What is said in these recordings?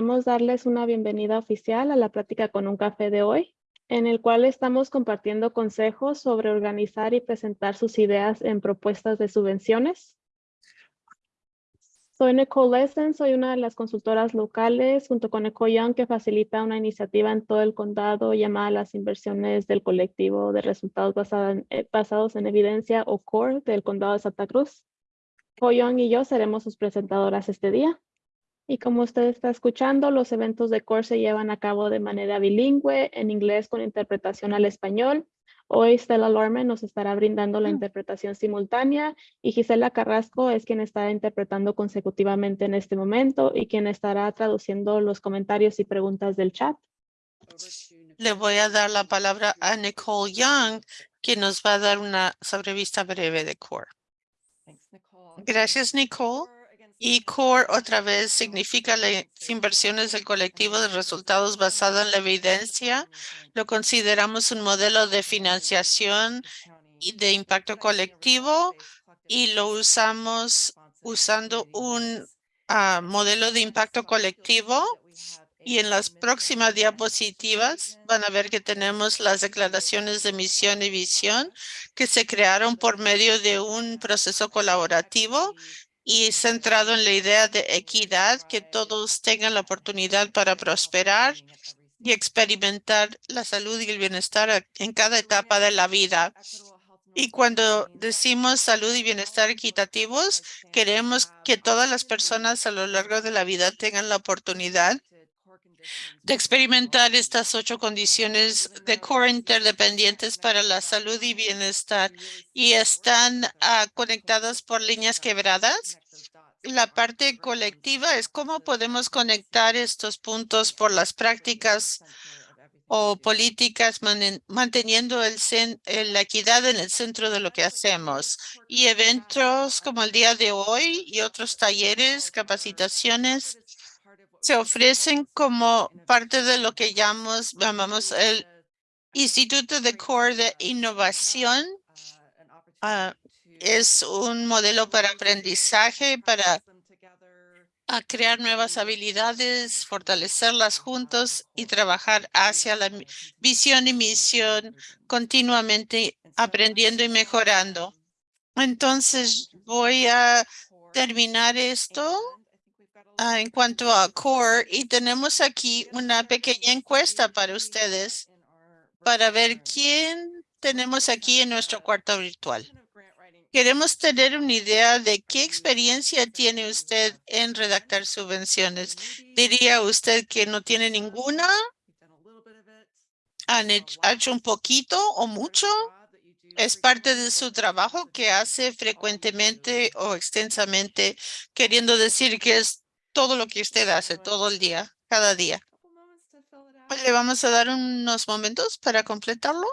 Queremos darles una bienvenida oficial a la plática con un café de hoy, en el cual estamos compartiendo consejos sobre organizar y presentar sus ideas en propuestas de subvenciones. Soy Nicole Lessen, soy una de las consultoras locales junto con Eco Young que facilita una iniciativa en todo el condado llamada las inversiones del colectivo de resultados eh, basados en evidencia o CORE del condado de Santa Cruz. Eco Young y yo seremos sus presentadoras este día. Y como usted está escuchando, los eventos de CORE se llevan a cabo de manera bilingüe, en inglés con interpretación al español. Hoy Stella Lorman nos estará brindando la mm. interpretación simultánea y Gisela Carrasco es quien está interpretando consecutivamente en este momento y quien estará traduciendo los comentarios y preguntas del chat. Le voy a dar la palabra a Nicole Young, quien nos va a dar una sobrevista breve de CORE. Gracias, Nicole. Y CORE otra vez significa las inversiones del colectivo de resultados basado en la evidencia. Lo consideramos un modelo de financiación y de impacto colectivo y lo usamos usando un ah, modelo de impacto colectivo. Y en las próximas diapositivas van a ver que tenemos las declaraciones de misión y visión que se crearon por medio de un proceso colaborativo y centrado en la idea de equidad, que todos tengan la oportunidad para prosperar y experimentar la salud y el bienestar en cada etapa de la vida. Y cuando decimos salud y bienestar equitativos, queremos que todas las personas a lo largo de la vida tengan la oportunidad de experimentar estas ocho condiciones de core interdependientes para la salud y bienestar y están ah, conectadas por líneas quebradas. La parte colectiva es cómo podemos conectar estos puntos por las prácticas o políticas manteniendo el, la equidad en el centro de lo que hacemos. Y eventos como el día de hoy y otros talleres, capacitaciones, se ofrecen como parte de lo que llamamos, llamamos el Instituto de Core de Innovación. Ah, es un modelo para aprendizaje, para crear nuevas habilidades, fortalecerlas juntos y trabajar hacia la visión y misión continuamente aprendiendo y mejorando. Entonces voy a terminar esto en cuanto a CORE y tenemos aquí una pequeña encuesta para ustedes para ver quién tenemos aquí en nuestro cuarto virtual. Queremos tener una idea de qué experiencia tiene usted en redactar subvenciones. ¿Diría usted que no tiene ninguna? ¿Han hecho un poquito o mucho? ¿Es parte de su trabajo que hace frecuentemente o extensamente, queriendo decir que es todo lo que usted hace todo el día, cada día. Le vamos a dar unos momentos para completarlo.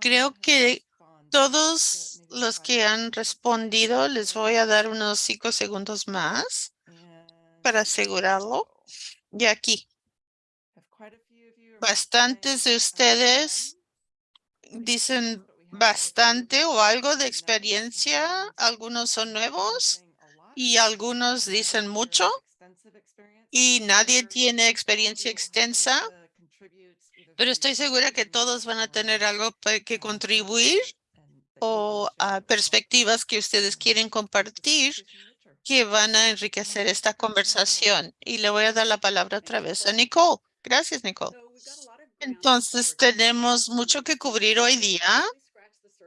Creo que todos los que han respondido, les voy a dar unos cinco segundos más para asegurarlo. Y aquí, bastantes de ustedes dicen bastante o algo de experiencia. Algunos son nuevos y algunos dicen mucho y nadie tiene experiencia extensa, pero estoy segura que todos van a tener algo que contribuir o perspectivas que ustedes quieren compartir que van a enriquecer esta conversación. Y le voy a dar la palabra otra vez a Nicole. Gracias, Nicole. Entonces, tenemos mucho que cubrir hoy día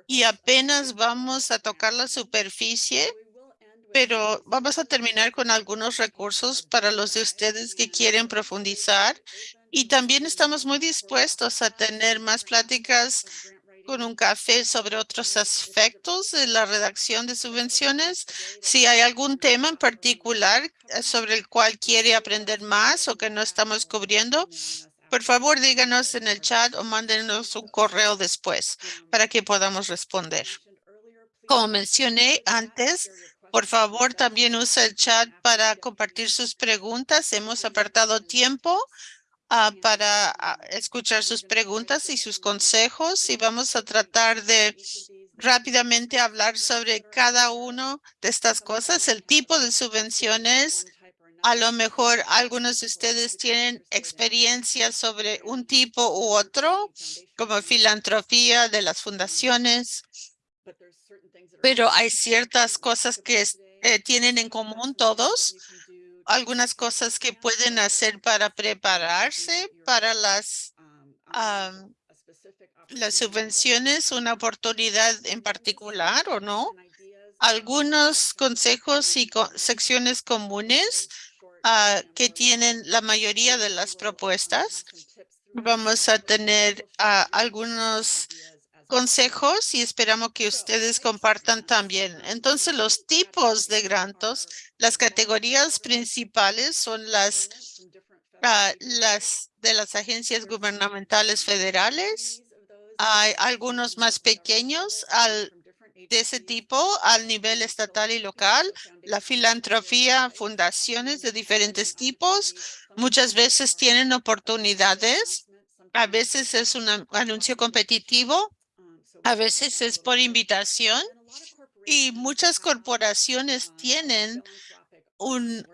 y apenas vamos a tocar la superficie pero vamos a terminar con algunos recursos para los de ustedes que quieren profundizar y también estamos muy dispuestos a tener más pláticas con un café sobre otros aspectos de la redacción de subvenciones. Si hay algún tema en particular eh, sobre el cual quiere aprender más o que no estamos cubriendo, por favor díganos en el chat o mándenos un correo después para que podamos responder. Como mencioné antes, por favor, también usa el chat para compartir sus preguntas. Hemos apartado tiempo ah, para ah, escuchar sus preguntas y sus consejos y vamos a tratar de rápidamente hablar sobre cada uno de estas cosas, el tipo de subvenciones A lo mejor algunos de ustedes tienen experiencia sobre un tipo u otro, como filantropía de las fundaciones, pero hay ciertas cosas que eh, tienen en común todos, algunas cosas que pueden hacer para prepararse para las, las subvenciones, una oportunidad en particular o no. Algunos consejos y secciones comunes Ah, que tienen la mayoría de las propuestas. Vamos a tener ah, algunos consejos y esperamos que ustedes compartan también. Entonces, los tipos de grantos, las categorías principales son las, ah, de las agencias gubernamentales federales. Hay algunos más pequeños de ese tipo al nivel estatal y local, la filantropía, fundaciones de diferentes tipos, muchas veces tienen oportunidades, a veces es un anuncio competitivo, a veces es por invitación y muchas corporaciones tienen un,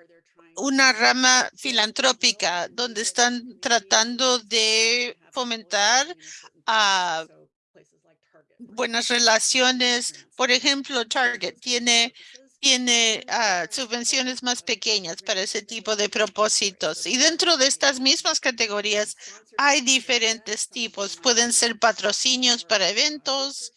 una rama filantrópica donde están tratando de fomentar buenas relaciones. Por ejemplo, Target tiene, tiene ah, subvenciones más pequeñas para ese tipo de propósitos. Y dentro de estas mismas categorías hay diferentes tipos. Pueden ser patrocinios para eventos,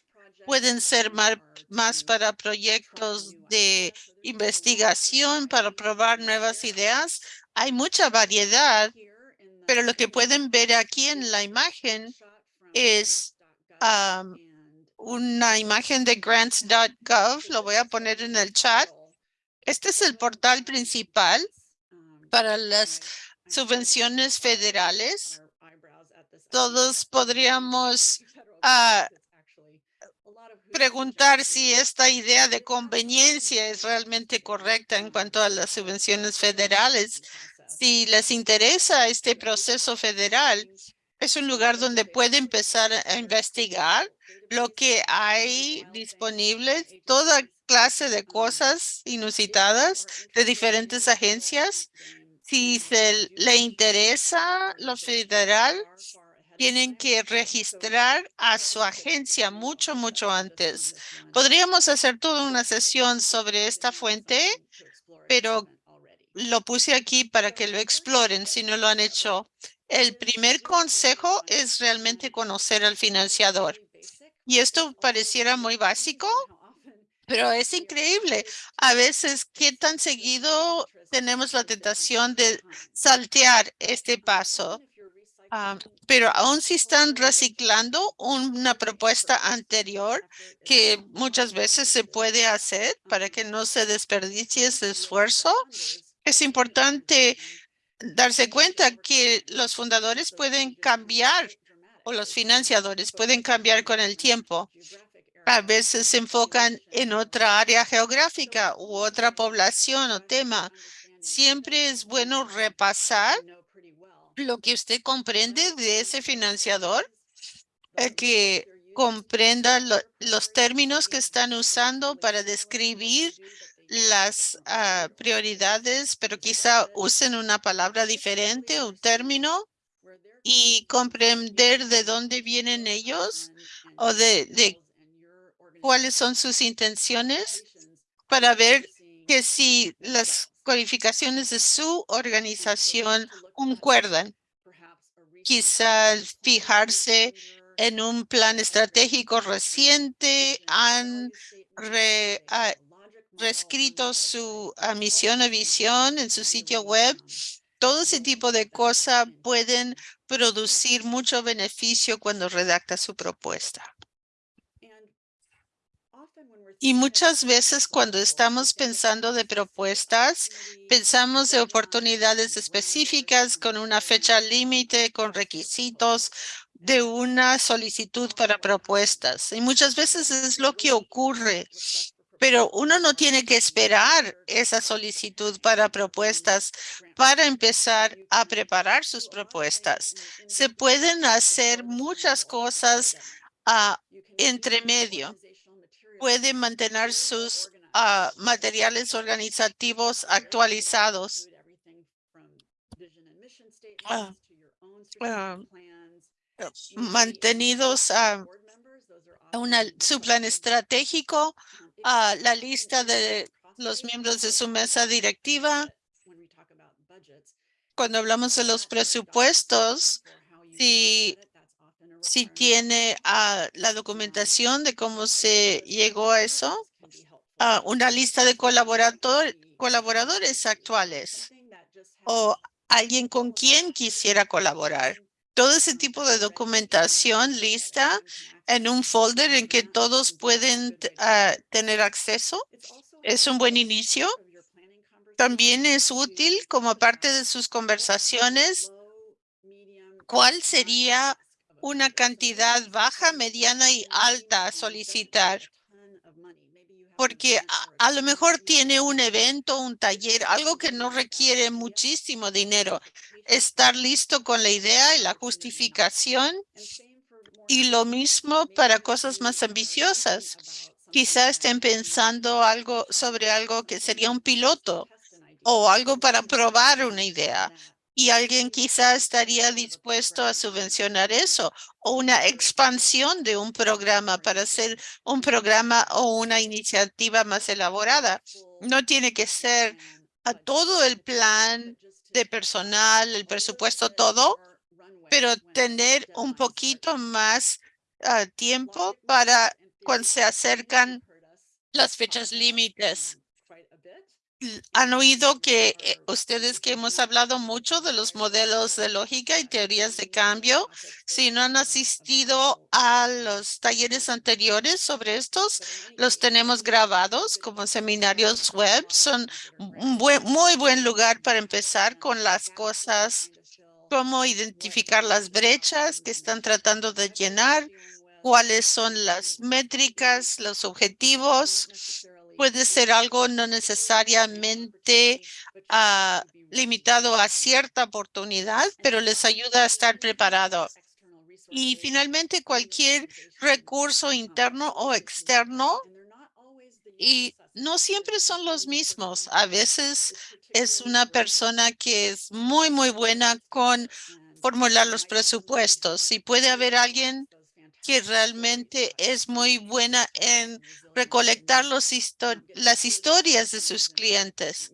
pueden ser más, más para proyectos de investigación, para probar nuevas ideas. Hay mucha variedad, pero lo que pueden ver aquí en la imagen es una imagen de grants.gov, lo voy a poner en el chat. Este es el portal principal para las subvenciones federales. Todos podríamos ah, preguntar si esta idea de conveniencia es realmente correcta en cuanto a las subvenciones federales. Si les interesa este proceso federal, es un lugar donde puede empezar a investigar lo que hay disponible, toda clase de cosas inusitadas de diferentes agencias. Si se le interesa lo federal, tienen que registrar a su agencia mucho, mucho antes. Podríamos hacer toda una sesión sobre esta fuente, pero lo puse aquí para que lo exploren si no lo han hecho. El primer consejo es realmente conocer al financiador. Y esto pareciera muy básico, pero es increíble. A veces, ¿qué tan seguido tenemos la tentación de saltear este paso? Ah, pero aún si están reciclando una propuesta anterior que muchas veces se puede hacer para que no se desperdicie ese esfuerzo, es importante darse cuenta que los fundadores pueden cambiar o los financiadores pueden cambiar con el tiempo. A veces se enfocan en otra área geográfica u otra población o tema. Siempre es bueno repasar lo que usted comprende de ese financiador, eh, que comprenda los términos que están usando para describir las ah, prioridades, pero quizá usen una palabra diferente, un término, y comprender de dónde vienen ellos o de, cuáles son sus intenciones para ver que si las cualificaciones de su organización concuerdan. Quizá fijarse en un plan estratégico reciente, han ah, reescrito su misión o visión en su sitio web. Todo ese tipo de cosas pueden producir mucho beneficio cuando redacta su propuesta. Y muchas veces cuando estamos pensando de propuestas, pensamos de oportunidades específicas con una fecha límite, con requisitos de una solicitud para propuestas. Y muchas veces es lo que ocurre pero uno no tiene que esperar esa solicitud para propuestas para empezar a preparar sus propuestas. Se pueden hacer muchas cosas a entre medio. Pueden mantener sus ah, materiales organizativos actualizados. ah, ah, mantenidos a su plan estratégico, a la lista de los miembros de su mesa directiva. Cuando hablamos de los presupuestos, si, si tiene ah, la documentación de cómo se llegó a eso, a una lista de colaborador, colaboradores actuales o alguien con quien quisiera colaborar. Todo ese tipo de documentación lista en un folder en que todos pueden ah, tener acceso es un buen inicio. También es útil como parte de sus conversaciones. ¿Cuál sería una cantidad baja, mediana y alta a solicitar? Porque a, a, lo mejor tiene un evento, un taller, algo que no requiere muchísimo dinero. Estar listo con la idea y la justificación. Y lo mismo para cosas más ambiciosas. Quizá estén pensando algo sobre algo que sería un piloto o algo para probar una idea. Y alguien quizá estaría dispuesto a subvencionar eso o una expansión de un programa para hacer un programa o una iniciativa más elaborada. No tiene que ser a todo el plan de personal, el presupuesto, todo, pero tener un poquito más uh, tiempo para cuando se acercan las fechas límites. Han oído que eh, ustedes que hemos hablado mucho de los modelos de lógica y teorías de cambio. Si no han asistido a los talleres anteriores sobre estos, los tenemos grabados como seminarios web. Son un buen, muy buen lugar para empezar con las cosas cómo identificar las brechas que están tratando de llenar, cuáles son las métricas, los objetivos. Puede ser algo no necesariamente uh, limitado a cierta oportunidad, pero les ayuda a estar preparado. Y finalmente, cualquier recurso interno o externo y no siempre son los mismos. A veces es una persona que es muy, muy buena con formular los presupuestos. Y puede haber alguien que realmente es muy buena en recolectar los las historias de sus clientes.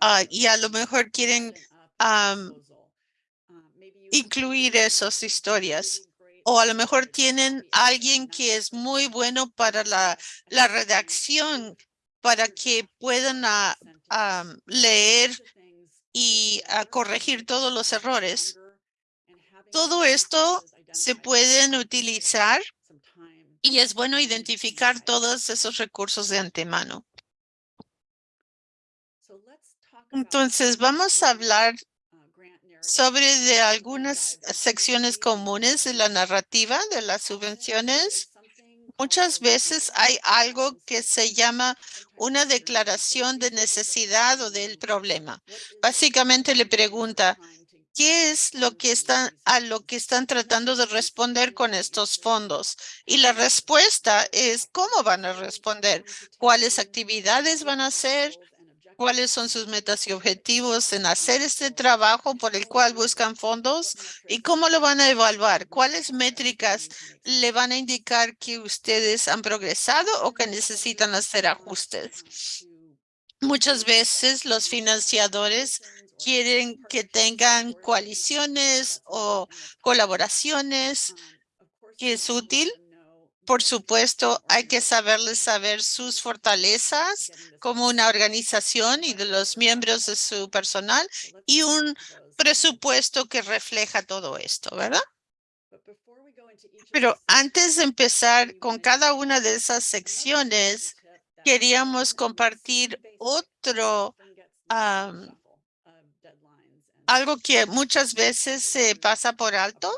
Uh, y a lo mejor quieren incluir esas historias o a lo mejor tienen alguien que es muy bueno para la, la redacción, para que puedan a, a leer y a corregir todos los errores. Todo esto se pueden utilizar y es bueno identificar todos esos recursos de antemano. Entonces, vamos a hablar sobre algunas secciones comunes de la narrativa de las subvenciones. Muchas veces hay algo que se llama una declaración de necesidad o del problema. Básicamente le pregunta, ¿qué es lo que están a lo que están tratando de responder con estos fondos? Y la respuesta es cómo van a responder, cuáles actividades van a hacer, cuáles son sus metas y objetivos en hacer este trabajo por el cual buscan fondos y cómo lo van a evaluar, cuáles métricas le van a indicar que ustedes han progresado o que necesitan hacer ajustes. Muchas veces los financiadores quieren que tengan coaliciones o colaboraciones que es útil por supuesto, hay que saberles saber sus fortalezas como una organización y de los miembros de su personal y un presupuesto que refleja todo esto, ¿verdad? Pero antes de empezar con cada una de esas secciones, queríamos compartir otro, algo que muchas veces se pasa por alto.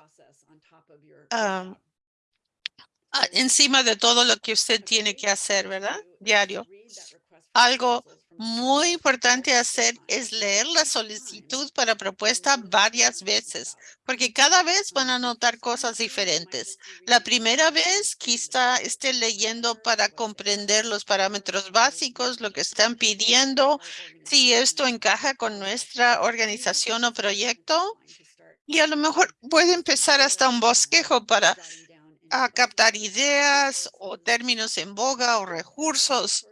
Encima de todo lo que usted tiene que hacer, ¿verdad? Diario. Algo muy importante hacer es leer la solicitud para propuesta varias veces, porque cada vez van a notar cosas diferentes. La primera vez quizá esté leyendo para comprender los parámetros básicos, lo que están pidiendo, si esto encaja con nuestra organización o proyecto. Y a lo mejor puede empezar hasta un bosquejo para a captar ideas o términos en boga o recursos.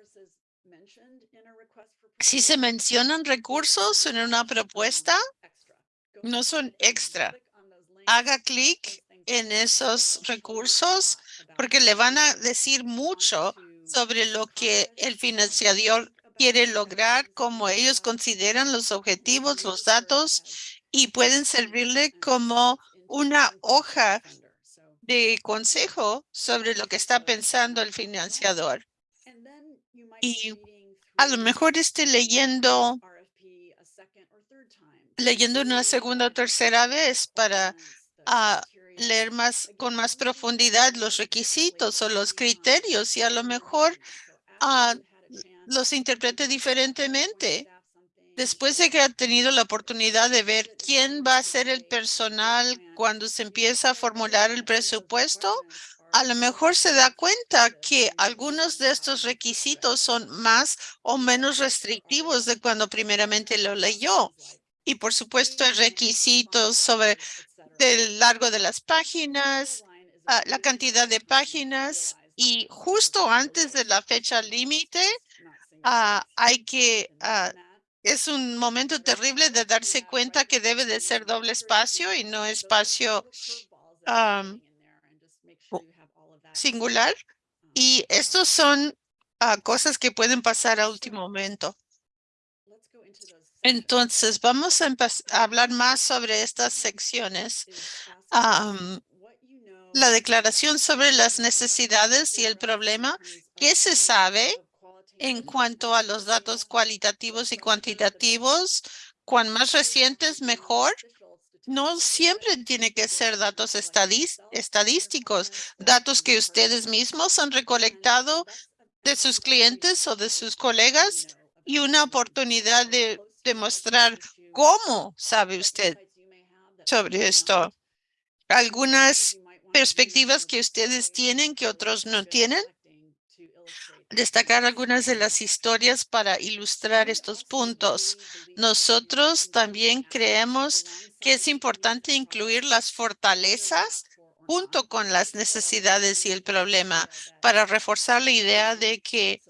Si se mencionan recursos en una propuesta, no son extra. Haga clic en esos recursos porque le van a decir mucho sobre lo que el financiador quiere lograr, como ellos consideran los objetivos, los datos y pueden servirle como una hoja de consejo sobre lo que está pensando el financiador. Y a lo mejor esté leyendo leyendo una segunda o tercera vez para ah, leer más con más profundidad los requisitos o los criterios y a lo mejor ah, los interprete diferentemente. Después de que ha tenido la oportunidad de ver quién va a ser el personal cuando se empieza a formular el presupuesto, a lo mejor se da cuenta que algunos de estos requisitos son más o menos restrictivos de cuando primeramente lo leyó. Y por supuesto, el requisito sobre el largo de las páginas, ah, la cantidad de páginas y justo antes de la fecha límite, ah, hay que ah, es un momento terrible de darse cuenta que debe de ser doble espacio y no espacio singular. Y estos son ah, cosas que pueden pasar a último momento. Entonces, vamos a, hablar más sobre estas secciones. la declaración sobre las necesidades y el problema. ¿Qué se sabe? En cuanto a los datos cualitativos y cuantitativos, cuan más recientes, mejor. No siempre tiene que ser datos estadísticos, datos que ustedes mismos han recolectado de sus clientes o de sus colegas y una oportunidad de demostrar cómo sabe usted sobre esto. Algunas perspectivas que ustedes tienen que otros no tienen destacar algunas de las historias para ilustrar estos puntos. Nosotros también creemos que es importante incluir las fortalezas junto con las necesidades y el problema para reforzar la idea de que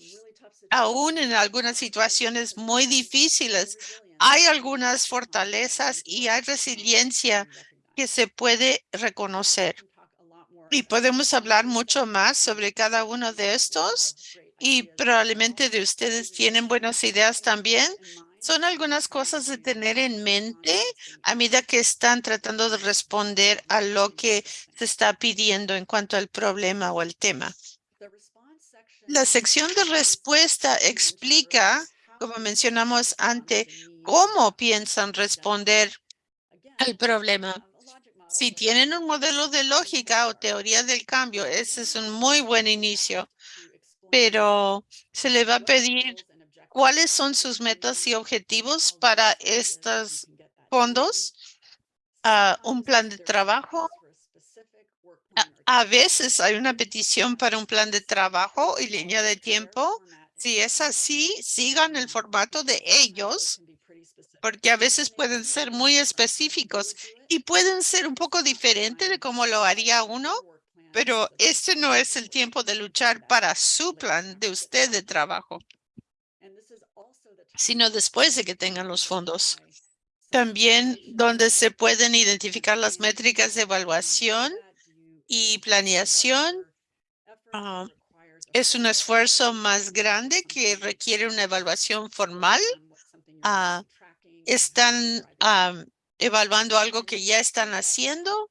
aún en algunas situaciones muy difíciles hay algunas fortalezas y hay resiliencia que se puede reconocer. Y podemos hablar mucho más sobre cada uno de estos y probablemente de ustedes tienen buenas ideas también. Son algunas cosas de tener en mente a medida que están tratando de responder a lo que se está pidiendo en cuanto al problema o al tema. La sección de respuesta explica, como mencionamos antes, cómo piensan responder al problema. Si tienen un modelo de lógica o teoría del cambio, ese es un muy buen inicio pero se le va a pedir cuáles son sus metas y objetivos para estos fondos, uh, un plan de trabajo. A, veces hay una petición para un plan de trabajo y línea de tiempo. Si es así, sigan el formato de ellos, porque a veces pueden ser muy específicos y pueden ser un poco diferente de cómo lo haría uno pero este no es el tiempo de luchar para su plan de usted de trabajo, sino después de que tengan los fondos. También donde se pueden identificar las métricas de evaluación y planeación. Ah, es un esfuerzo más grande que requiere una evaluación formal. Ah, están ah, evaluando algo que ya están haciendo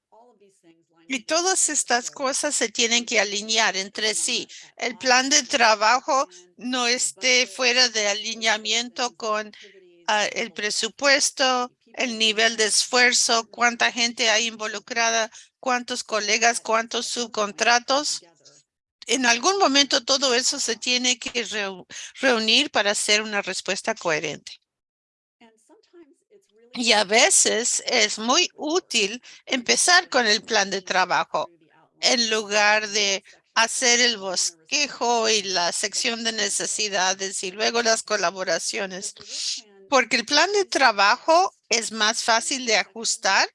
y todas estas cosas se tienen que alinear entre sí. El plan de trabajo no esté fuera de alineamiento con ah, el presupuesto, el nivel de esfuerzo, cuánta gente hay involucrada, cuántos colegas, cuántos subcontratos. en algún momento todo eso se tiene que reunir para hacer una respuesta coherente. Y a veces es muy útil empezar con el plan de trabajo en lugar de hacer el bosquejo y la sección de necesidades y luego las colaboraciones. Porque el plan de trabajo es más fácil de ajustar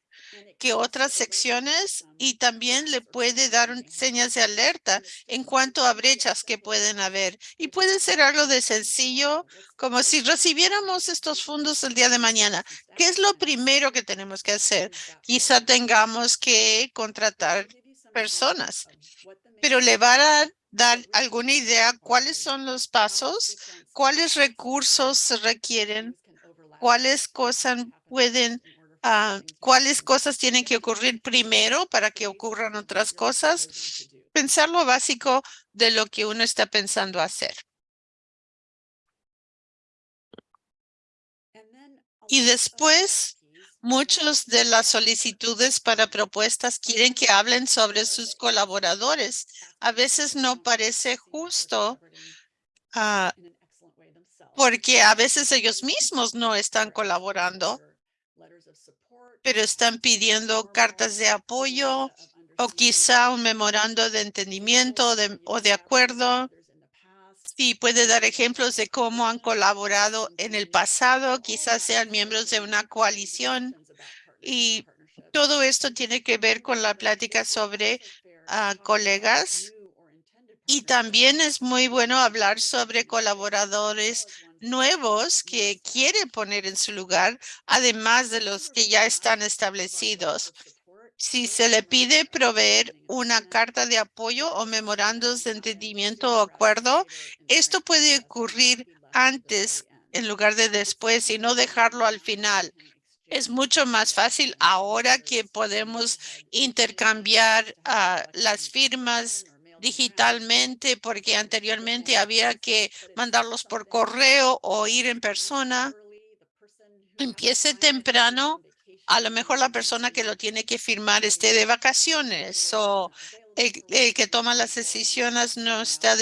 que otras secciones y también le puede dar señas de alerta en cuanto a brechas que pueden haber. Y puede ser algo de sencillo, como si recibiéramos estos fondos el día de mañana. ¿Qué es lo primero que tenemos que hacer? Quizá tengamos que contratar personas, pero le va a dar alguna idea cuáles son los pasos, cuáles recursos se requieren, cuáles cosas pueden Ah, cuáles cosas tienen que ocurrir primero para que ocurran otras cosas. Pensar lo básico de lo que uno está pensando hacer. Y después, muchos de las solicitudes para propuestas quieren que hablen sobre sus colaboradores. A veces no parece justo ah, porque a veces ellos mismos no están colaborando pero están pidiendo cartas de apoyo o quizá un memorando de entendimiento o de acuerdo. Sí, puede dar ejemplos de cómo han colaborado en el pasado, quizás sean miembros de una coalición. Y todo esto tiene que ver con la plática sobre ah, colegas. Y también es muy bueno hablar sobre colaboradores nuevos que quiere poner en su lugar, además de los que ya están establecidos. Si se le pide proveer una carta de apoyo o memorandos de entendimiento o acuerdo, esto puede ocurrir antes en lugar de después y no dejarlo al final. Es mucho más fácil ahora que podemos intercambiar ah, las firmas digitalmente porque anteriormente había que mandarlos por correo o ir en persona. Empiece temprano. A lo mejor la persona que lo tiene que firmar esté de vacaciones o el, que toma las decisiones no está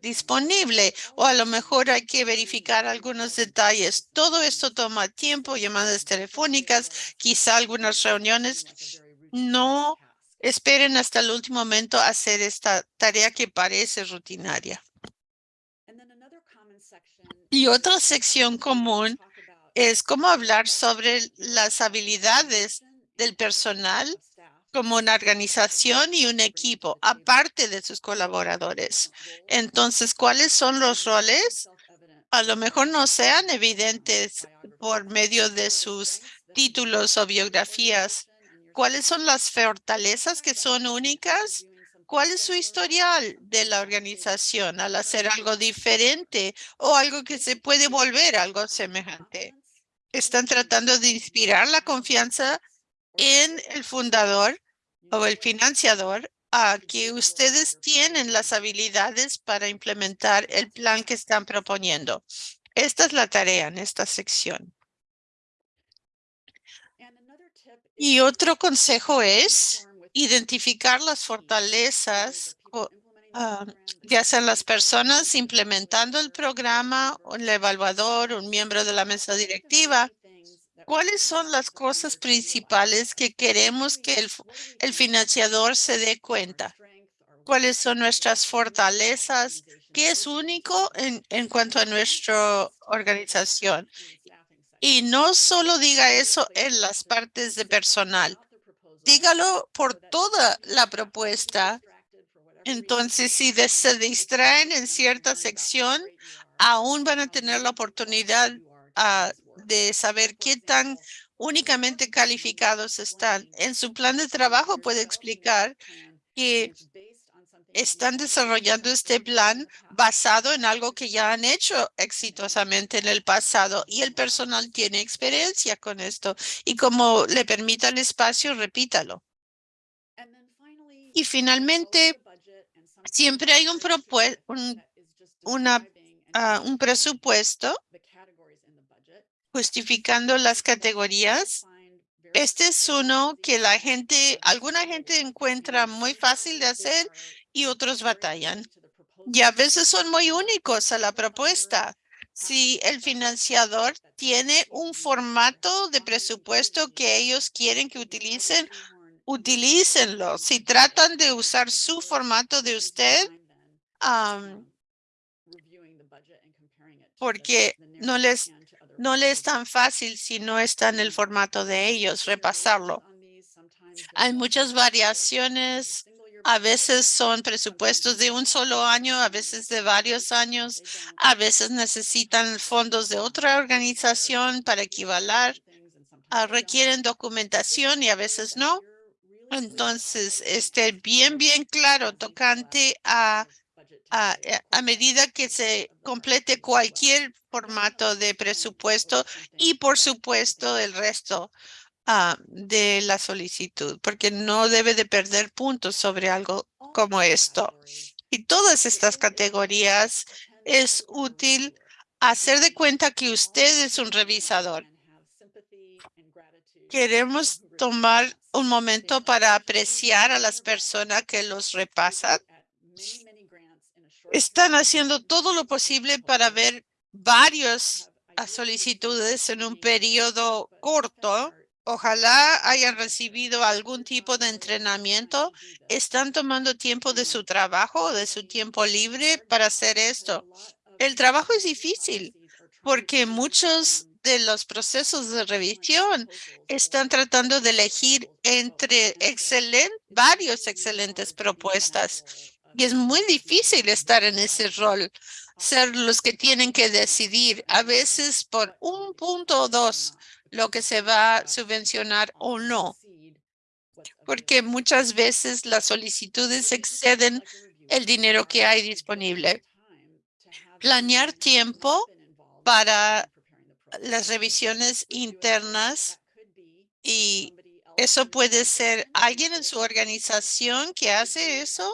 disponible o a lo mejor hay que verificar algunos detalles. Todo esto toma tiempo, llamadas telefónicas, quizá algunas reuniones. No esperen hasta el último momento hacer esta tarea que parece rutinaria. Y otra sección común es cómo hablar sobre las habilidades del personal como una organización y un equipo, aparte de sus colaboradores. Entonces, ¿cuáles son los roles? A lo mejor no sean evidentes por medio de sus títulos o biografías, ¿Cuáles son las fortalezas que son únicas? ¿Cuál es su historial de la organización al hacer algo diferente o algo que se puede volver algo semejante? Están tratando de inspirar la confianza en el fundador o el financiador a que ustedes tienen las habilidades para implementar el plan que están proponiendo. Esta es la tarea en esta sección. Y otro consejo es identificar las fortalezas, ah, ya sean las personas implementando el programa, el evaluador, un miembro de la mesa directiva. ¿Cuáles son las cosas principales que queremos que el, el financiador se dé cuenta? ¿Cuáles son nuestras fortalezas? ¿Qué es único en, en cuanto a nuestra organización? Y no solo diga eso en las partes de personal, dígalo por toda la propuesta. Entonces, si se distraen en cierta sección, aún van a tener la oportunidad ah, de saber qué tan únicamente calificados están. En su plan de trabajo puede explicar que están desarrollando este plan basado en algo que ya han hecho exitosamente en el pasado y el personal tiene experiencia con esto. Y como le permita el espacio, repítalo. Y finalmente, siempre hay un, un, una, ah, un presupuesto justificando las categorías. este es uno que la gente, alguna gente encuentra muy fácil de hacer y otros batallan. Y a veces son muy únicos a la propuesta. Si el financiador tiene un formato de presupuesto que ellos quieren que utilicen, utilícenlo. Si tratan de usar su formato de usted, um, porque no les, no es tan fácil si no está en el formato de ellos, repasarlo. Hay muchas variaciones. A veces son presupuestos de un solo año, a veces de varios años. A veces necesitan fondos de otra organización para equivalar. Ah, requieren documentación y a veces no. Entonces, esté bien, bien claro tocante a, a, a, medida que se complete cualquier formato de presupuesto y, por supuesto, el resto uh, de la solicitud, porque no debe de perder puntos sobre algo como esto. Y todas estas categorías es útil hacer de cuenta que usted es un revisador. Queremos tomar un momento para apreciar a las personas que los repasan. Están haciendo todo lo posible para ver varias solicitudes en un periodo corto. Ojalá hayan recibido algún tipo de entrenamiento. Están tomando tiempo de su trabajo de su tiempo libre para hacer esto. El trabajo es difícil porque muchos de los procesos de revisión están tratando de elegir entre varios excelentes propuestas. Y es muy difícil estar en ese rol, ser los que tienen que decidir a veces por un punto o dos lo que se va a subvencionar o no. Porque muchas veces las solicitudes exceden el dinero que hay disponible. Planear tiempo para las revisiones internas y eso puede ser alguien en su organización que hace eso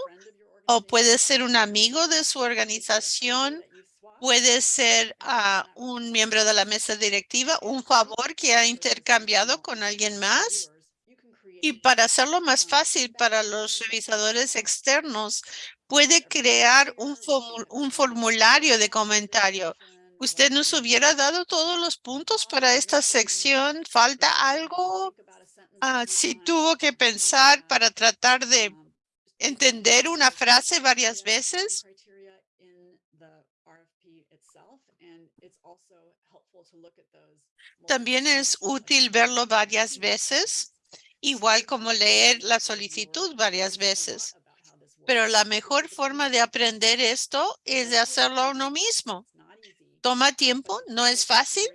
o puede ser un amigo de su organización, puede ser uh, un miembro de la mesa directiva, un favor que ha intercambiado con alguien más. Y para hacerlo más fácil para los revisadores externos, puede crear un, un formulario de comentario ¿Usted nos hubiera dado todos los puntos para esta sección? ¿Falta algo? Ah, si tuvo que pensar para tratar de entender una frase varias veces. También es útil verlo varias veces, igual como leer la solicitud varias veces. Pero la mejor forma de aprender esto es de hacerlo uno mismo. Toma tiempo, no es fácil,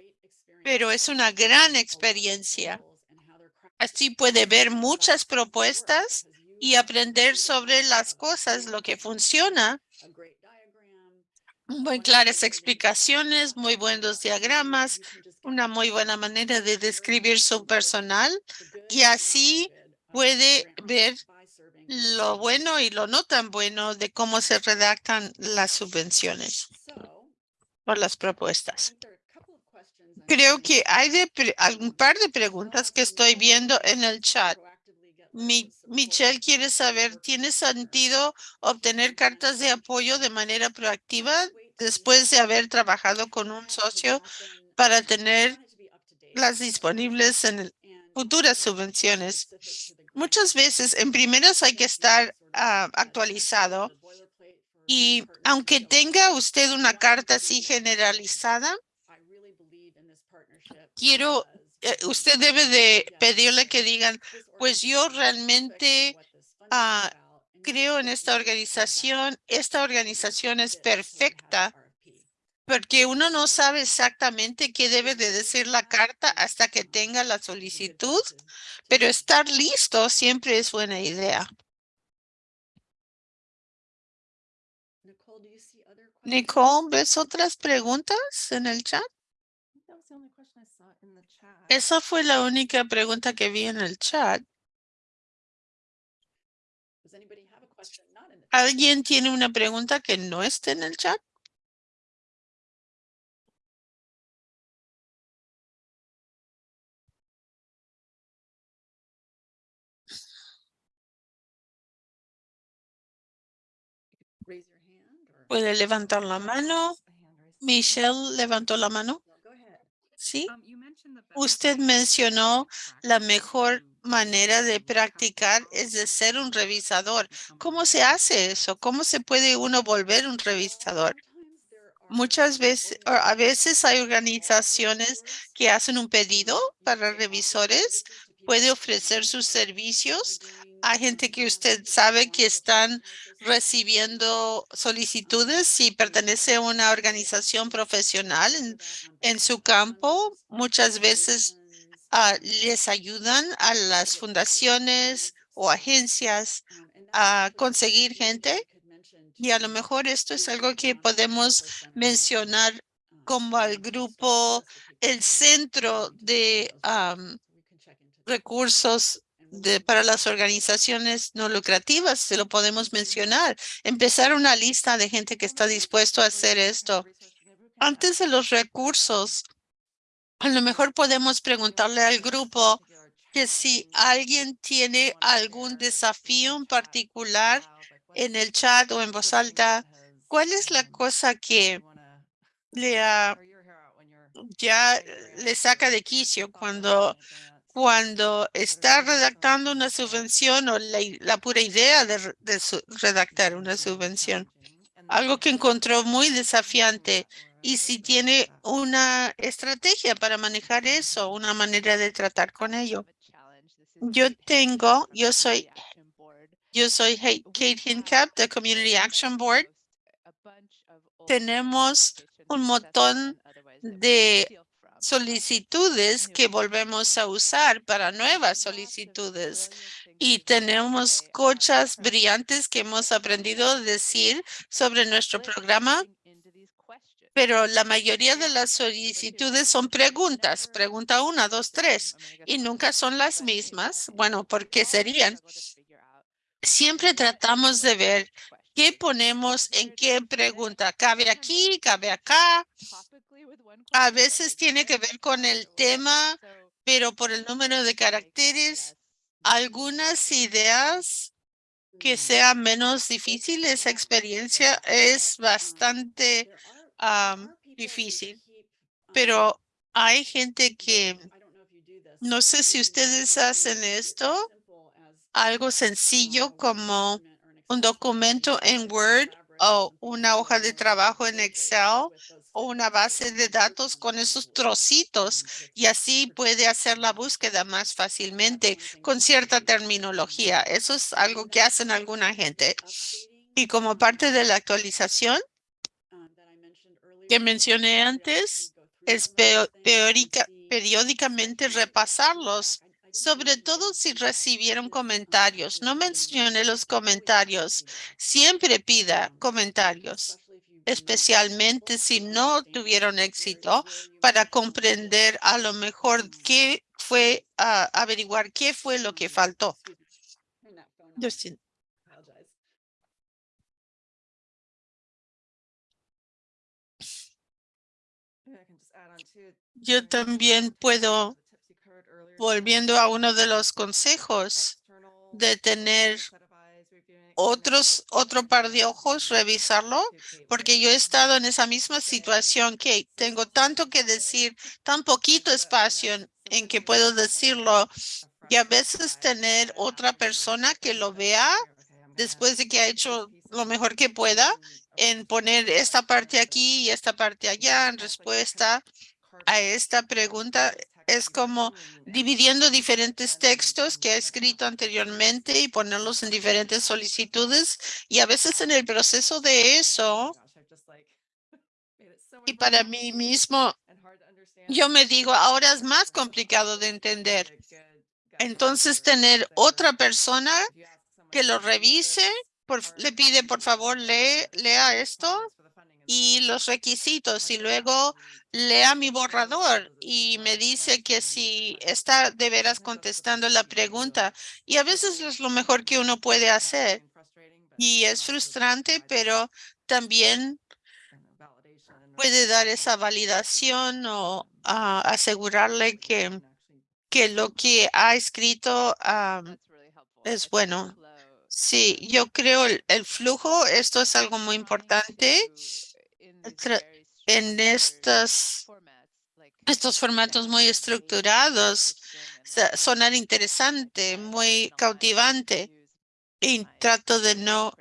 pero es una gran experiencia. Así puede ver muchas propuestas y aprender sobre las cosas, lo que funciona. Muy claras explicaciones, muy buenos diagramas, una muy buena manera de describir su personal y así puede ver lo bueno y lo no tan bueno de cómo se redactan las subvenciones por las propuestas. Creo que hay de un par de preguntas que estoy viendo en el chat. Mi, Michelle quiere saber, ¿tiene sentido obtener cartas de apoyo de manera proactiva después de haber trabajado con un socio para tener las disponibles en futuras subvenciones? Muchas veces, en primeras hay que estar ah, actualizado y aunque tenga usted una carta así generalizada, quiero, eh, usted debe de pedirle que digan, pues yo realmente uh, creo en esta organización, esta organización es perfecta, porque uno no sabe exactamente qué debe de decir la carta hasta que tenga la solicitud, pero estar listo siempre es buena idea. Nicole, ¿ves otras preguntas en el chat? Esa fue la única pregunta que vi en el chat. ¿Alguien tiene una pregunta que no esté en el chat? Puede levantar la mano. Michelle levantó la mano. Sí. Um, Usted mencionó la mejor manera de practicar es de ser un revisador. ¿Cómo se hace eso? ¿Cómo se puede uno volver un revisador? Muchas veces, a veces hay organizaciones organizaciones que hacen un pedido para revisores. Puede ofrecer sus servicios a gente que usted sabe que están recibiendo solicitudes si pertenece a una organización profesional en, en su campo. Muchas veces ah, les ayudan a las fundaciones o agencias a conseguir gente y a lo mejor esto es algo que podemos mencionar como al grupo, el centro de recursos de, para las organizaciones no lucrativas, se lo podemos mencionar. Empezar una lista de gente que está dispuesto a hacer esto. Antes de los recursos, a lo mejor podemos preguntarle al grupo que si alguien tiene algún desafío en particular en el chat o en voz alta, ¿cuál es la cosa que le ya le saca de quicio cuando, cuando está redactando una subvención o la, pura idea de, redactar una subvención? Algo que encontró muy desafiante y si tiene una estrategia para manejar eso, una manera de tratar con ello. Yo tengo, yo soy, yo soy Kate Hincap de Community Action Board. Tenemos un montón de solicitudes que volvemos a usar para nuevas solicitudes y tenemos cochas brillantes que hemos aprendido a decir sobre nuestro programa, pero la mayoría de las solicitudes son preguntas, pregunta una, dos, tres, y nunca son las mismas. Bueno, ¿por qué serían? Siempre tratamos de ver qué ponemos en qué pregunta. ¿Cabe aquí? ¿Cabe acá? A veces tiene que ver con el tema, pero por el número de caracteres, algunas ideas que sea menos difícil, esa experiencia es bastante am, difícil. Pero hay gente que, no sé si ustedes hacen esto, algo sencillo como un documento en Word o una hoja de trabajo en Excel o una base de datos con esos trocitos y así puede hacer la búsqueda más fácilmente con cierta terminología. Eso es algo que hacen alguna gente. Y como parte de la actualización que mencioné antes, es periódicamente repasarlos, sobre todo si recibieron comentarios. No mencione los comentarios. Siempre pida comentarios, especialmente si no tuvieron éxito, para comprender a lo mejor qué fue, ah, averiguar qué fue lo que faltó. Justin. Yo también puedo, volviendo a uno de los consejos, de tener otros, otro par de ojos, revisarlo, porque yo he estado en esa misma situación que tengo tanto que decir, tan poquito espacio en, en que puedo decirlo, y a veces tener otra persona que lo vea después de que ha hecho lo mejor que pueda en poner esta parte aquí y esta parte allá en respuesta a esta pregunta es como dividiendo diferentes textos que ha escrito anteriormente y ponerlos en diferentes solicitudes y a veces en el proceso de eso y para mí mismo yo me digo ahora es más complicado de entender entonces tener otra persona que lo revise le pide por favor lee lea esto y los requisitos y luego lea mi borrador y me dice que si está de veras contestando la pregunta y a veces es lo mejor que uno puede hacer y es frustrante, pero también puede dar esa validación o ah, asegurarle que, que lo que ha escrito ah, es bueno. Sí, yo creo el, el flujo, esto es algo muy importante en estas, estos formatos muy estructurados, sonar interesante, muy cautivante. Y trato de no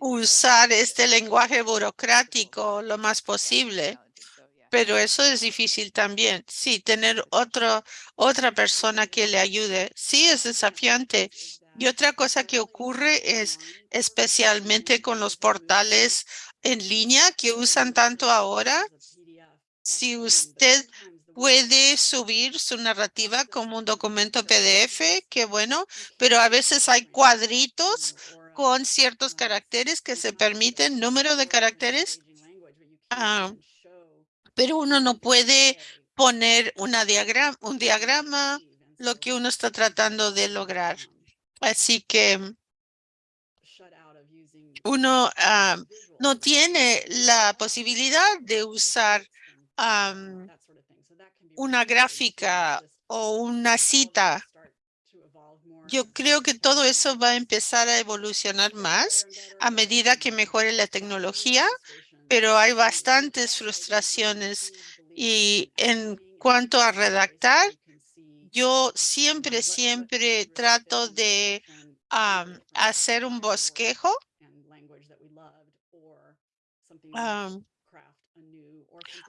usar este lenguaje burocrático lo más posible. Pero eso es difícil también. Sí, tener otro, otra persona que le ayude. Sí, es desafiante. Y otra cosa que ocurre es especialmente con los portales en línea que usan tanto ahora. Si usted puede subir su narrativa como un documento PDF, qué bueno, pero a veces hay cuadritos con ciertos caracteres que se permiten, número de caracteres. Ah, pero uno no puede poner una diagrama, un diagrama, lo que uno está tratando de lograr. Así que uno ah, no tiene la posibilidad de usar una gráfica o una cita. Yo creo que todo eso va a empezar a evolucionar más a medida que mejore la tecnología, pero hay bastantes frustraciones y en cuanto a redactar, yo siempre, siempre trato de am, hacer un bosquejo.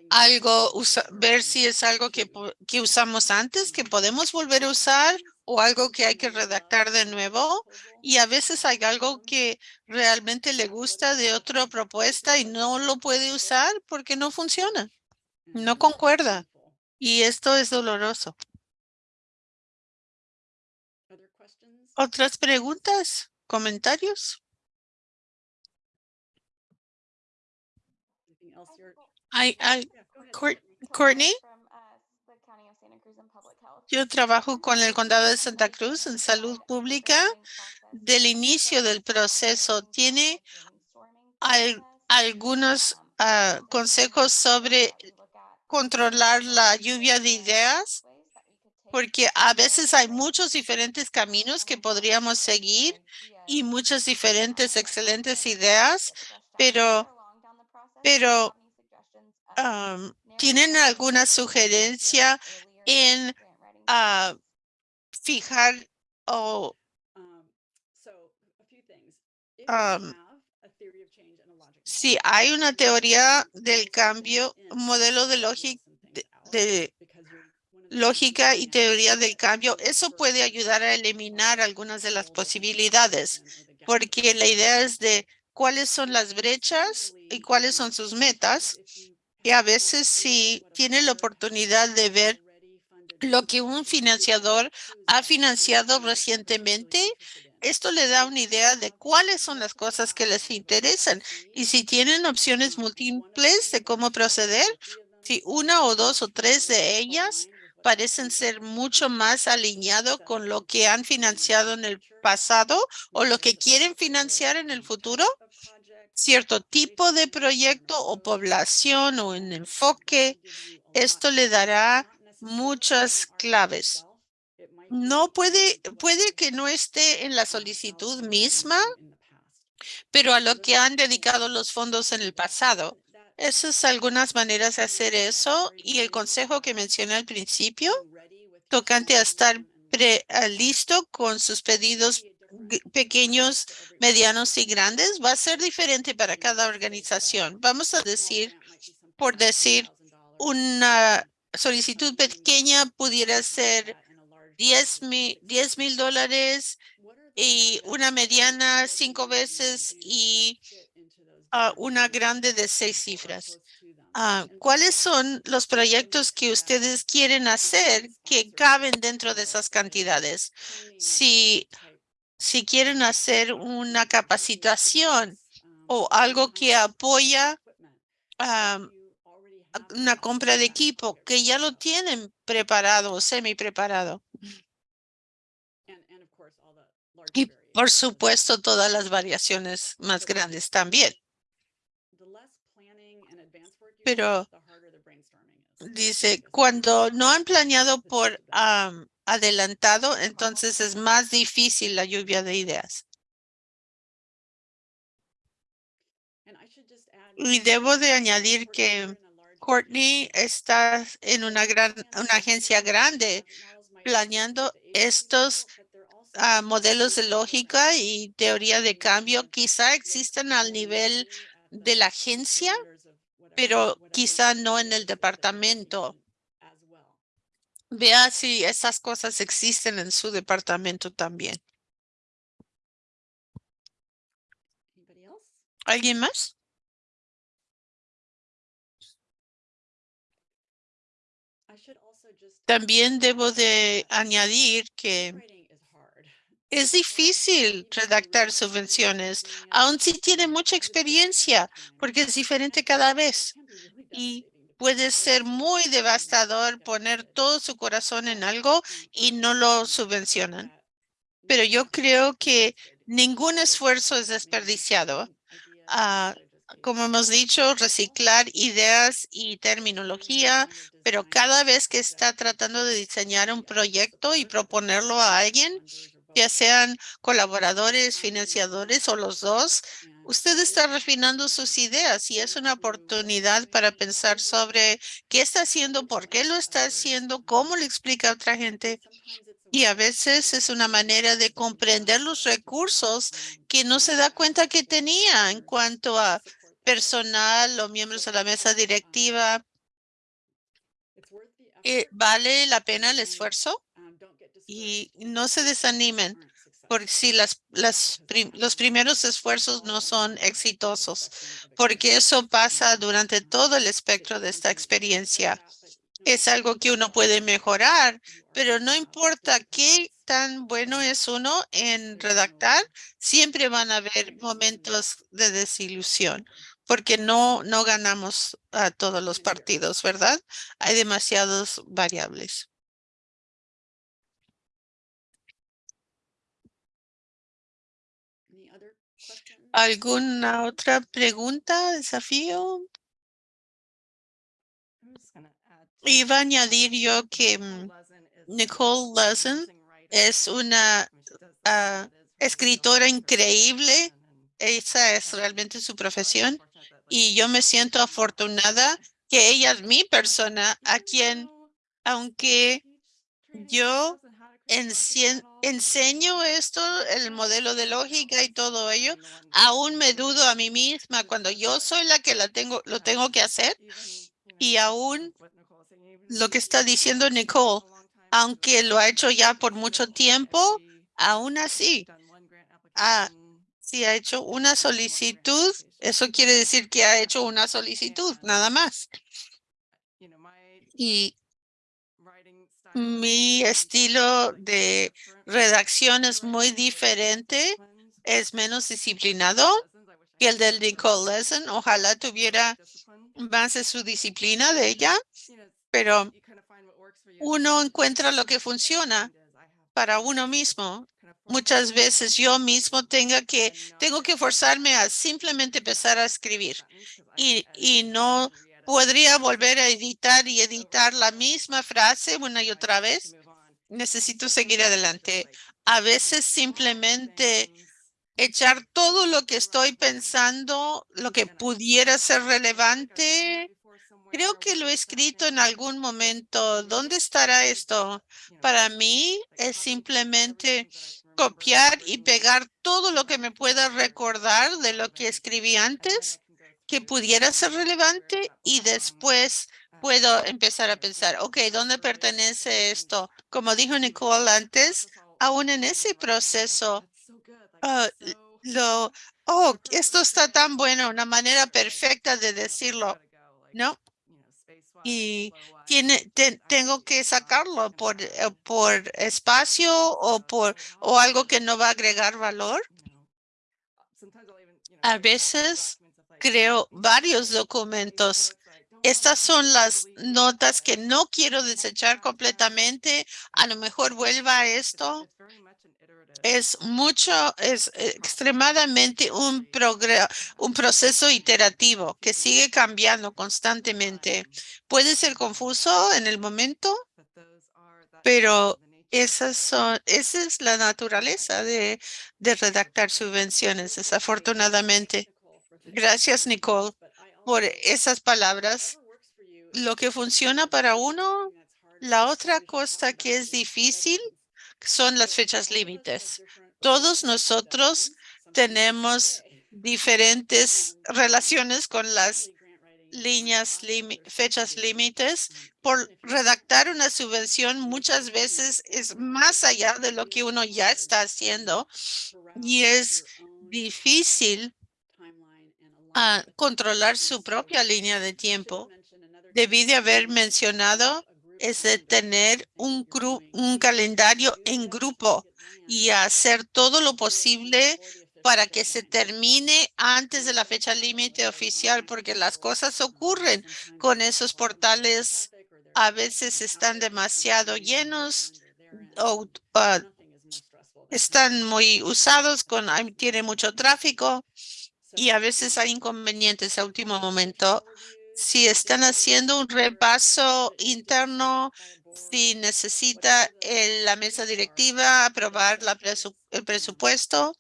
Algo, usa- ver si es algo que, que usamos antes, que podemos volver a usar o algo que hay que redactar de nuevo. Y a veces hay algo que realmente le gusta de otra propuesta y no lo puede usar porque no funciona, no concuerda. Y esto es doloroso. ¿Otras preguntas? ¿Comentarios? Court- Courtney, yo trabajo con el condado de Santa Cruz en salud pública. Del inicio del proceso, ¿tiene al- algunos ah, consejos sobre controlar la lluvia de ideas? Porque a veces hay muchos diferentes caminos que podríamos seguir y muchas diferentes excelentes ideas, pero, pero am, ¿tienen alguna sugerencia en ah, fijar o um, si hay una teoría del cambio, un modelo de lógica de, de lógica y teoría del cambio, eso puede ayudar a eliminar algunas de las posibilidades, porque la idea es de cuáles son las brechas y cuáles son sus metas. Y a veces si tiene la oportunidad de ver lo que un financiador ha financiado recientemente, esto le da una idea de cuáles son las cosas que les interesan y si tienen opciones múltiples de cómo proceder, si una o dos o tres de ellas parecen ser mucho más alineado con lo que han financiado en el pasado o lo que quieren financiar en el futuro, cierto tipo de proyecto o población o en enfoque, esto le dará muchas claves. No puede, puede que no esté en la solicitud misma, pero a lo que han dedicado los fondos en el pasado. Esas algunas maneras de hacer eso y el consejo que mencioné al principio, tocante a estar pre- listo con sus pedidos pequeños, medianos y grandes, va a ser diferente para cada organización. Vamos a decir, por decir, una solicitud pequeña pudiera ser 10 mil, 10 mil dólares y una mediana cinco veces y ah, una grande de seis cifras. Ah, ¿Cuáles son los proyectos que ustedes quieren hacer que caben dentro de esas cantidades? Si, si quieren hacer una capacitación o algo que apoya una compra de equipo que ya lo tienen preparado o semi preparado. Y por supuesto, todas las variaciones más grandes también. Pero dice, cuando no han planeado por am, adelantado, entonces es más difícil la lluvia de ideas. Y debo de añadir que Courtney está en una gran una agencia grande planeando estos ah, modelos de lógica y teoría de cambio. Quizá existan al nivel de la agencia, pero quizá no en el departamento. Vea si esas cosas existen en su departamento también. ¿Alguien más? También debo de añadir que es difícil redactar subvenciones, aun si tiene mucha experiencia, porque es diferente cada vez. Y puede ser muy devastador poner todo su corazón en algo y no lo subvencionan. Pero yo creo que ningún esfuerzo es desperdiciado. Ah, como hemos dicho, reciclar ideas y terminología, pero cada vez que está tratando de diseñar un proyecto y proponerlo a alguien, ya sean colaboradores, financiadores o los dos, usted está refinando sus ideas y es una oportunidad para pensar sobre qué está haciendo, por qué lo está haciendo, cómo le explica a otra gente. Y a veces es una manera de comprender los recursos que no se da cuenta que tenía en cuanto a personal o miembros de la mesa directiva. Eh, ¿Vale la pena el esfuerzo? Y no se desanimen por si las, las prim- los primeros esfuerzos no son exitosos, porque eso pasa durante todo el espectro de esta experiencia. Es algo que uno puede mejorar, pero no importa qué tan bueno es uno en redactar, siempre van a haber momentos de desilusión, porque no, no ganamos a todos los partidos, ¿verdad? Hay demasiadas variables. ¿Alguna otra pregunta, desafío? Iba a añadir yo que mm, Nicole Lezen es una ah, escritora increíble. Esa es realmente su profesión y yo me siento afortunada que ella es mi persona a quien, aunque yo enseño esto, el modelo de lógica y todo ello, aún me dudo a mí misma cuando yo soy la que la tengo, lo tengo que hacer. Y aún lo que está diciendo Nicole, aunque lo ha hecho ya por mucho tiempo, aún así, ah, si ha hecho una solicitud, eso quiere decir que ha hecho una solicitud, nada más. Y mi estilo de redacción es muy diferente, es menos disciplinado que el del Nicole Lesson. Ojalá tuviera más de su disciplina de ella, pero uno encuentra lo que funciona para uno mismo. Muchas veces yo mismo tenga que, tengo que forzarme a simplemente empezar a escribir y, y no podría volver a editar y editar la misma frase una y otra vez. Necesito seguir adelante. A veces simplemente echar todo lo que estoy pensando, lo que pudiera ser relevante. Creo que lo he escrito en algún momento. ¿Dónde estará esto? Para mí es simplemente copiar y pegar todo lo que me pueda recordar de lo que escribí antes que pudiera ser relevante y después puedo empezar a pensar, ok, ¿dónde pertenece esto? Como dijo Nicole antes, aún en ese proceso, ah, oh, esto está tan bueno, una manera perfecta de decirlo, ¿no? Y tiene, te- tengo que sacarlo por, eh, por espacio o por, o algo que no va a agregar valor. A veces creo varios documentos. Estas son las notas que no quiero desechar completamente. A lo mejor vuelva a esto. Es mucho, es extremadamente un un proceso iterativo que sigue cambiando constantemente. Puede ser confuso en el momento, pero esas son, esa es la naturaleza de, de redactar subvenciones, desafortunadamente. Gracias, Nicole. por esas palabras. Lo que funciona para uno, la otra cosa que es difícil son las fechas límites. Todos nosotros tenemos diferentes relaciones con las líneas, fechas límites. Por redactar una subvención muchas veces es más allá de lo que uno ya está haciendo y es difícil ah, controlar su propia línea de tiempo. Debí de haber mencionado es de tener un, calendario en grupo y hacer todo lo posible para que se termine antes de la fecha límite oficial, porque las cosas ocurren con esos portales. A veces están demasiado llenos o ah, están muy usados, tiene mucho tráfico y a veces hay inconvenientes a último momento. Si están haciendo un repaso interno, si necesita el- la mesa directiva aprobar la presu- el presupuesto,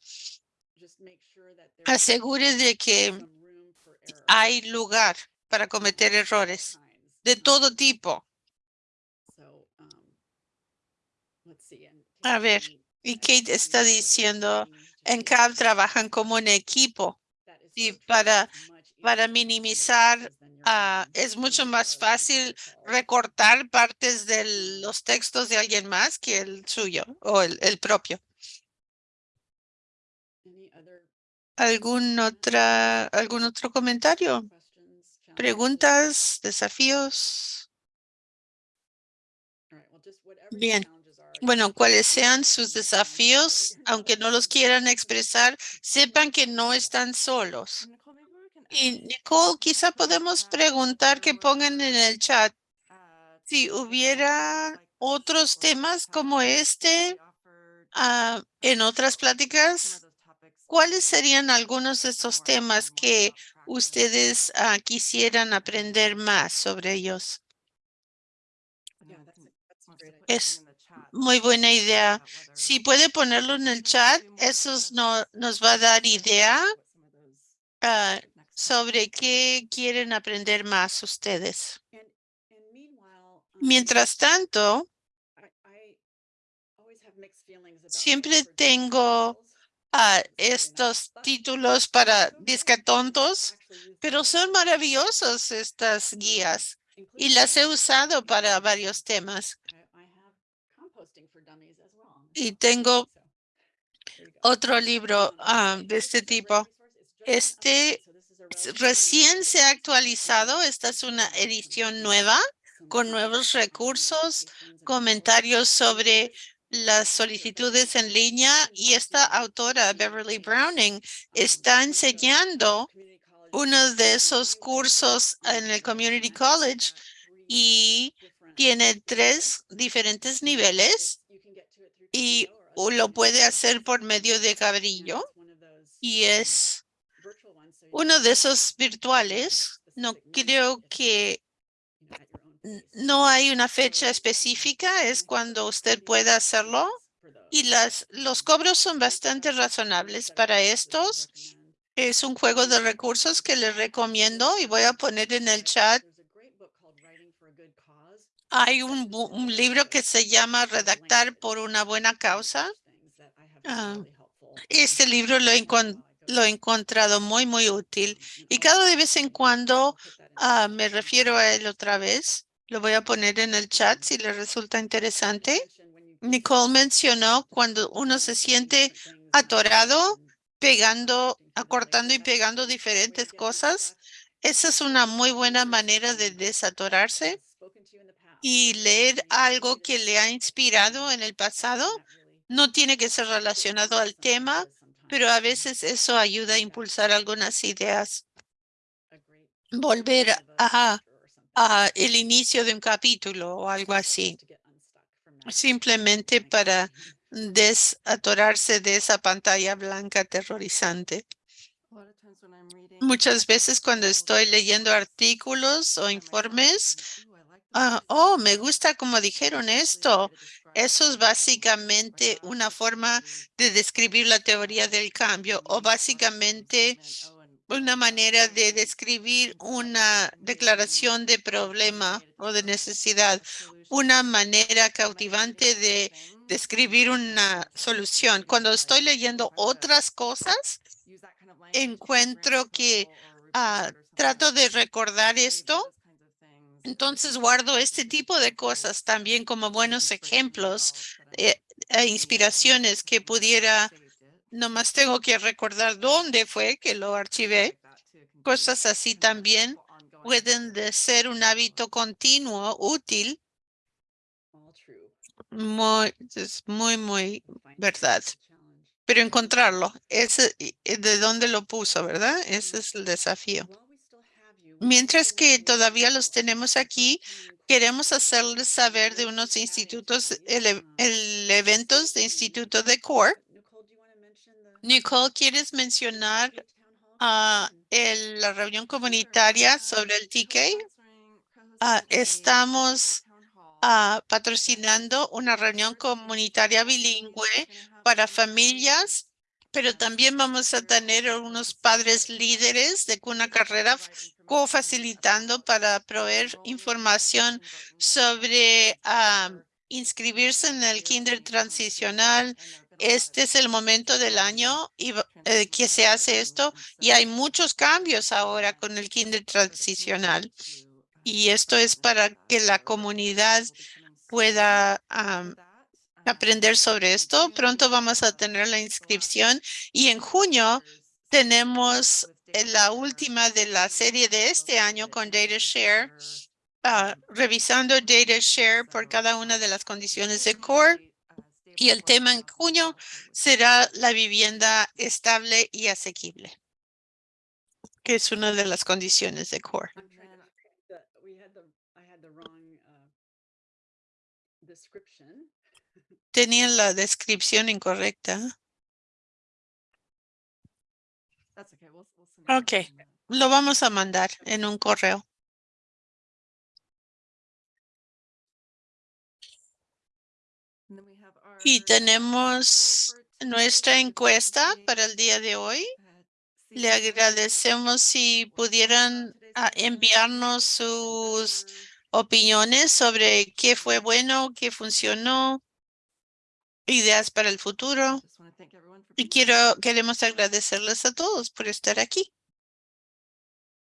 asegure de que hay lugar para cometer errores de todo tipo. A ver, y Kate está diciendo, en CAB trabajan como un equipo y para, para minimizar, ah, es mucho más fácil recortar partes de los textos de alguien más que el suyo o el, el propio. ¿Algún otra, algún otro comentario? ¿Preguntas? ¿Desafíos? Bien. Bueno, cuales sean sus desafíos, aunque no los quieran expresar, sepan que no están solos. Y Nicole, quizá podemos preguntar que pongan en el chat si hubiera otros temas como este ah, en otras pláticas. ¿Cuáles serían algunos de estos temas que ustedes ah, quisieran aprender más sobre ellos? Es muy buena idea. Si puede ponerlo en el chat, eso no, nos va a dar idea ah, sobre qué quieren aprender más ustedes. Mientras tanto, siempre tengo ah, estos títulos para discatontos, pero son maravillosos estas guías y las he usado para varios temas. Y tengo otro libro ah, de este tipo. Este recién se ha actualizado. Esta es una edición nueva con nuevos recursos, comentarios sobre las solicitudes en línea y esta autora, Beverly Browning, está enseñando uno de esos cursos en el Community College y tiene tres diferentes niveles y lo puede hacer por medio de Cabrillo y es uno de esos virtuales. No creo que no hay una fecha específica, es cuando usted pueda hacerlo y las, los cobros son bastante razonables para estos. Es un juego de recursos que les recomiendo y voy a poner en el chat. Hay un, libro que se llama Redactar por una buena causa. Ah, Este libro lo, lo he encontrado muy, muy útil y cada de vez en cuando ah, me refiero a él otra vez. Lo voy a poner en el chat si le resulta interesante. Nicole mencionó cuando uno se siente atorado, pegando, acortando y pegando diferentes cosas. Esa es una muy buena manera de desatorarse y leer algo que le ha inspirado en el pasado. No tiene que ser relacionado al tema, pero a veces eso ayuda a impulsar algunas ideas. Volver a, el inicio de un capítulo o algo así, simplemente para desatorarse de esa pantalla blanca aterrorizante. Muchas veces cuando estoy leyendo artículos o informes, ah, oh, me gusta como dijeron esto. Eso es básicamente una forma de describir la teoría del cambio o básicamente una manera de describir una declaración de problema o de necesidad, una manera cautivante de describir una solución. Cuando estoy leyendo otras cosas, encuentro que ah, trato de recordar esto. Entonces guardo este tipo de cosas también como buenos ejemplos eh, e inspiraciones que pudiera, nomás tengo que recordar dónde fue que lo archivé. Cosas así también pueden de ser un hábito continuo útil. Muy, es muy, muy verdad. Pero encontrarlo, ese, de dónde lo puso, ¿verdad? Ese es el desafío. Mientras que todavía los tenemos aquí, queremos hacerles saber de unos institutos, el, el eventos de instituto de CORE. Nicole, ¿quieres mencionar a la reunión comunitaria sobre el TK? Ah, estamos ah, patrocinando una reunión comunitaria bilingüe para familias, pero también vamos a tener unos padres líderes de una carrera co-facilitando para proveer información sobre inscribirse en el kinder transicional. Este es el momento del año y, eh, que se hace esto y hay muchos cambios ahora con el kinder transicional. Y esto es para que la comunidad pueda aprender sobre esto. Pronto vamos a tener la inscripción y en junio tenemos la última de la serie de este año con DataShare, uh, revisando DataShare por cada una de las condiciones de core. Y el tema en junio será la vivienda estable y asequible, que es una de las condiciones de core. Tenía la descripción incorrecta. Ok, lo vamos a mandar en un correo. Y tenemos nuestra encuesta para el día de hoy. Le agradecemos si pudieran ah, enviarnos sus opiniones sobre qué fue bueno, qué funcionó, ideas para el futuro. Y quiero, queremos agradecerles a todos por estar aquí.